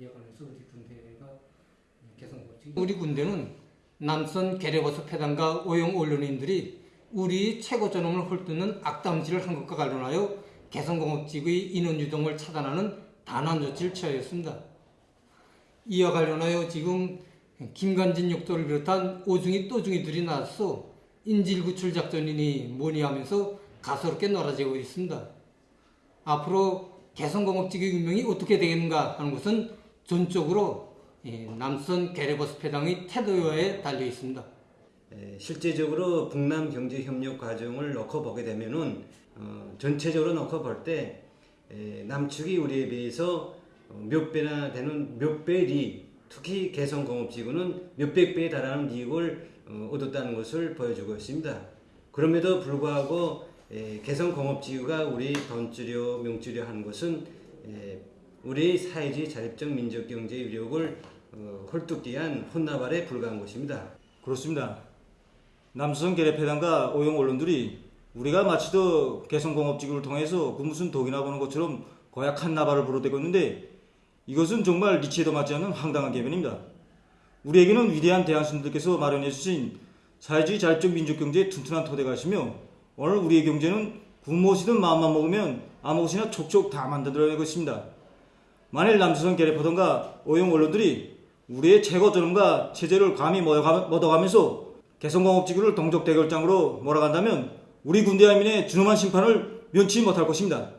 이어가면서 우리 군대가 개성고지 우리 군대는 남선 계려버섯 패단과 오용 언론인들이 우리 최고 존엄을 헐뜯는 악담질을 한 것과 관련하여 개성공업직의 인원 유동을 차단하는 단한 조치를 취하였습니다. 이와 관련하여 지금 김관진 육도를 비롯한 오중이 또중이들이 나서 인질구출 작전이니 뭐니 하면서 가소롭게 놀아지고 있습니다. 앞으로 개성공업직의 운명이 어떻게 되겠는가 하는 것은 전적으로 예, 남선 게레버스 패당의 태도에 달려 있습니다. 에, 실제적으로 북남 경제 협력 과정을 놓고 보게 되면은 어, 전체적으로 놓고 볼 때 남측이 우리에 비해서 어, 몇 배나 되는 몇 배 리, 특히 개성공업지구는 몇백 배에 달하는 이익을 어, 얻었다는 것을 보여주고 있습니다. 그럼에도 불구하고 에, 개성공업지구가 우리 돈주려 명주려 하는 것은 에, 우리 사회주의 자립적 민족경제 위력을 어, 위한 혼나발에 불과한 것입니다. 그렇습니다. 남수성 계례패단과 오용 언론들이 우리가 마치도 개성공업지구를 통해서 그 무슨 독이나 보는 것처럼 고약한 나발을 부르대고 있는데 이것은 정말 리치에도 맞지 않는 황당한 개변입니다. 우리에게는 위대한 대한신들께서 마련해 주신 사회주의 자립적 민족경제의 튼튼한 토대가 있으며 오늘 우리의 경제는 굶무엇이든 마음만 먹으면 아무것이나 촉촉 다 만들어낼 것입니다. 만일 남수성 계례포던과 오용 언론들이 우리의 최고 존엄과 체제를 감히 mod어가면서 개성공업지구를 동족 대결장으로 몰아간다면 우리 군대 하민의 준엄한 심판을 면치 못할 것입니다.